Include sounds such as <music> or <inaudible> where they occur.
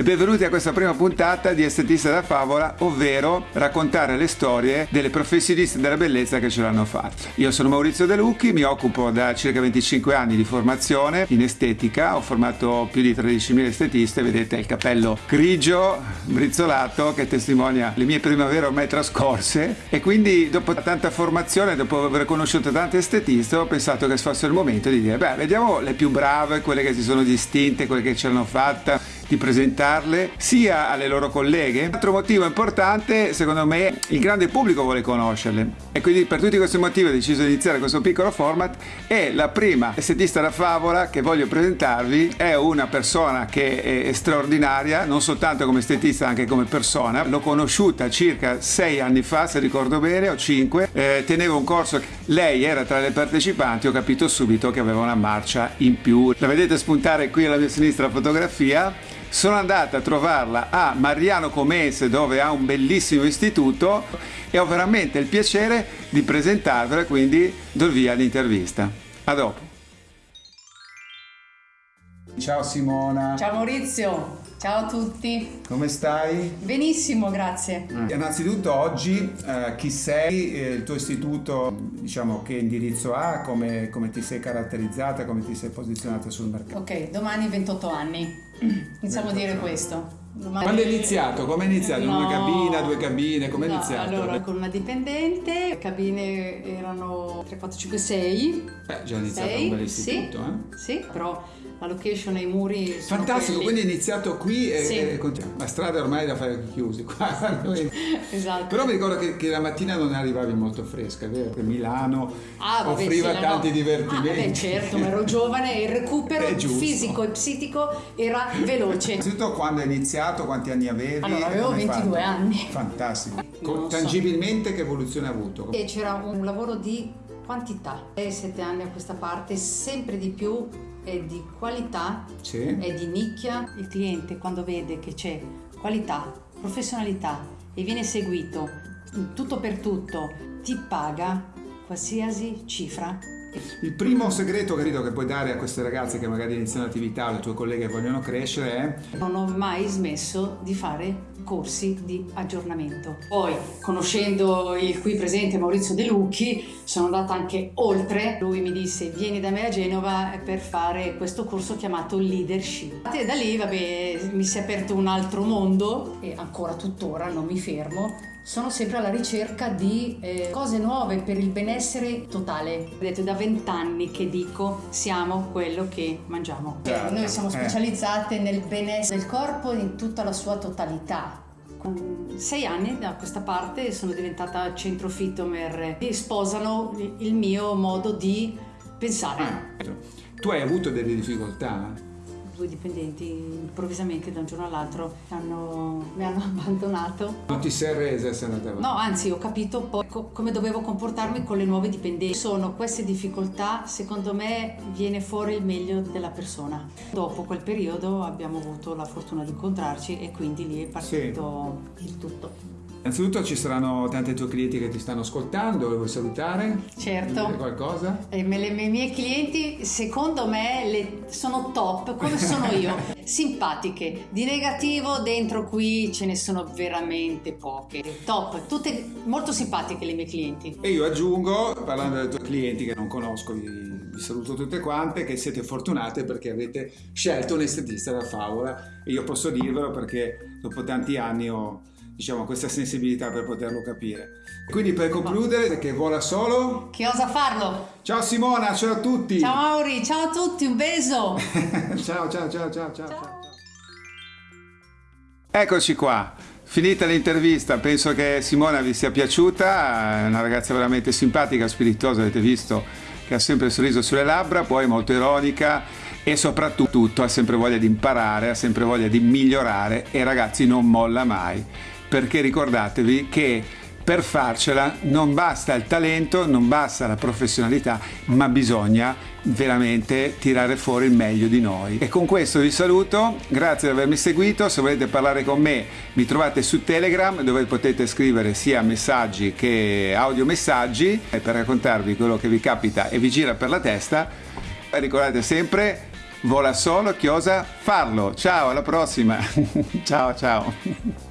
e benvenuti a questa prima puntata di Estetista da Favola, ovvero raccontare le storie delle professioniste della bellezza che ce l'hanno fatta. Io sono Maurizio De Lucchi, mi occupo da circa 25 anni di formazione in estetica, ho formato più di 13.000 estetiste, vedete il capello grigio, brizzolato che testimonia le mie primavere ormai trascorse e quindi dopo tanta formazione, dopo aver conosciuto tante estetiste, ho pensato che fosse il momento di dire, beh, vediamo le più brave, quelle che si sono distinte, quelle che ce l'hanno fatta, di presentarle sia alle loro colleghe. Un altro motivo importante, secondo me, il grande pubblico vuole conoscerle e quindi per tutti questi motivi ho deciso di iniziare questo piccolo format e la prima estetista da favola che voglio presentarvi è una persona che è straordinaria, non soltanto come estetista, anche come persona. L'ho conosciuta circa sei anni fa, se ricordo bene, o cinque. Eh, tenevo un corso, lei era tra le partecipanti, ho capito subito che aveva una marcia in più. La vedete spuntare qui alla mia sinistra la fotografia sono andata a trovarla a Mariano Comense dove ha un bellissimo istituto e ho veramente il piacere di presentarvela, quindi do il via all'intervista. A dopo. Ciao Simona. Ciao Maurizio, ciao a tutti. Come stai? Benissimo, grazie. Eh. Innanzitutto oggi eh, chi sei, eh, il tuo istituto, diciamo che indirizzo ha, come, come ti sei caratterizzata, come ti sei posizionata sul mercato? Ok, domani 28 anni. <clears throat> Iniziamo a dire questo. Domani... Quando è iniziato? Come è iniziato? No. Una cabina, due cabine? Come è No, iniziato? Allora, con una dipendente, le cabine erano 3, 4, 5, 6. Beh, già è iniziato Sei, un bel istituto, eh? Sì, però la location e i muri sono Fantastico, quelli. quindi è iniziato qui e, Sì. e. La strada è ormai da fare chiusi qua. <laughs> <laughs> Esatto. Però mi ricordo che, che la mattina non arrivavi molto fresca, è vero? Milano Ah, vabbè, offriva sì, tanti no. divertimenti. Ah, beh, certo, ma ero giovane e il recupero <laughs> È fisico e psichico era veloce. Innanzitutto quando è iniziato, quanti anni avevi? Allora, avevo Come hai 22 fatto? anni. Fantastico. Non so. tangibilmente che evoluzione ha avuto? E c'era un lavoro di quantità. 6-7 anni a questa parte, sempre di più è di qualità, Sì. è di nicchia. Il cliente quando vede che c'è qualità, professionalità e viene seguito tutto per tutto, ti paga qualsiasi cifra. Il primo segreto credo che puoi dare a queste ragazze che magari iniziano l'attività, alle tue colleghe che vogliono crescere è Non ho mai smesso di fare corsi di aggiornamento. Poi, conoscendo il qui presente Maurizio De Lucchi, sono andata anche oltre. Lui mi disse: Vieni da me a Genova per fare questo corso chiamato Leadership. E da lì, vabbè, mi si è aperto un altro mondo e ancora tuttora non mi fermo. Sono sempre alla ricerca di eh, cose nuove per il benessere totale. È da vent'anni che dico siamo quello che mangiamo. Certo, Noi siamo eh. specializzate nel benessere del corpo in tutta la sua totalità. Con sei anni da questa parte sono diventata centro fitomer e sposano il mio modo di pensare. Ah, tu hai avuto delle difficoltà? Due dipendenti improvvisamente da un giorno all'altro mi hanno <laughs> abbandonato. Non ti sei resa e sei andata avanti? No, anzi, ho capito poi co- come dovevo comportarmi con le nuove dipendenti. Sono queste difficoltà, secondo me, viene fuori il meglio della persona. Dopo quel periodo abbiamo avuto la fortuna di incontrarci e quindi lì è partito il tutto. Innanzitutto ci saranno tanti tuoi clienti che ti stanno ascoltando, li vuoi salutare? Certo. Dire qualcosa? E me- le, I miei clienti, secondo me, le- sono top, come sono <laughs> io. Simpatiche. Di negativo dentro qui ce ne sono veramente poche. Top, tutte molto simpatiche le mie clienti. E io aggiungo, parlando dei tuoi clienti che non conosco, vi, vi saluto tutte quante, che siete fortunate perché avete scelto un estetista da favola e io posso dirvelo perché dopo tanti anni ho diciamo, questa sensibilità per poterlo capire. Quindi per concludere, che vola solo, Che osa farlo? ciao Simona, ciao a tutti! Ciao Mauri, ciao a tutti, un beso! <laughs> ciao, ciao, ciao, ciao, ciao, ciao. Eccoci qua. Finita l'intervista, penso che Simona vi sia piaciuta, è una ragazza veramente simpatica, spiritosa, avete visto che ha sempre il sorriso sulle labbra, poi molto ironica e soprattutto ha sempre voglia di imparare, ha sempre voglia di migliorare e ragazzi non molla mai, perché ricordatevi che per farcela non basta il talento, non basta la professionalità, ma bisogna veramente tirare fuori il meglio di noi. E con questo vi saluto, grazie di avermi seguito, se volete parlare con me mi trovate su Telegram dove potete scrivere sia messaggi che audiomessaggi e per raccontarvi quello che vi capita e vi gira per la testa. Ricordate sempre vola solo chi osa farlo. Ciao, alla prossima. <laughs> ciao, ciao.